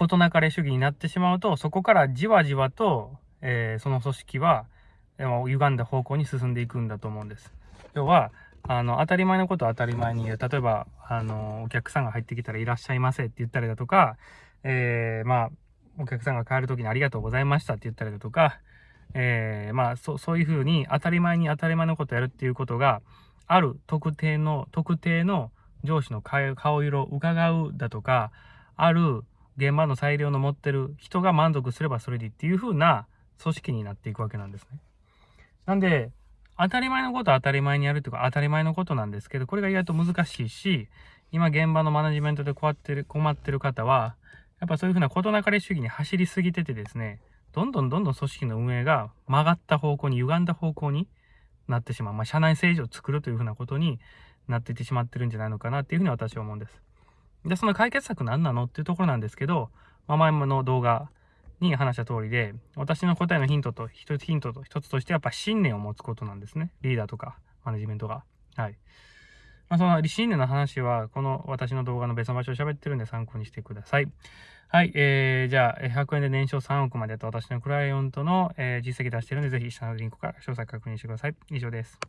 事なかれ主義になってしまうと、そこからじわじわと、えー、その組織は、えー、歪んだ方向に進んでいくんだと思うんです。要は、あの、当たり前のことを当たり前に言う。例えば、あの、お客さんが入ってきたらいらっしゃいませって言ったりだとか、えー、まあ、お客さんが帰るときにありがとうございましたって言ったりだとか、えー、まあ、そそういうふうに当たり前に当たり前のことをやるっていうことが、ある特定の、特定の上司の顔色を伺うだとか、ある現場の裁量の持ってる人が満足すればそれでいいっていう風な組織になっていくわけなんですね。なんで、当たり前のことは当たり前にやるというか当たり前のことなんですけど、これが意外と難しいし、今現場のマネジメントで困ってる、困ってる方は、やっぱそういうふうな事なかれ主義に走りすぎててですね、どんどんどんどん組織の運営が曲がった方向に、歪んだ方向になってしまう。まあ、社内政治を作るというふうなことになっていってしまってるんじゃないのかなっていうふうに私は思うんです。で、その解決策何なのっていうところなんですけど、まあ、前の動画に話した通りで、私の答えのヒントと、一つヒントと一つとしてやっぱ信念を持つことなんですね。リーダーとか、マネジメントが。はい。まあ、その信念の話は、この私の動画の別の場所を喋ってるんで参考にしてください。はい、えー、じゃあ、100円で年商3億までと私のクライアントの、えー、実績出してるんで、ぜひ下のリンクから詳細確認してください。以上です。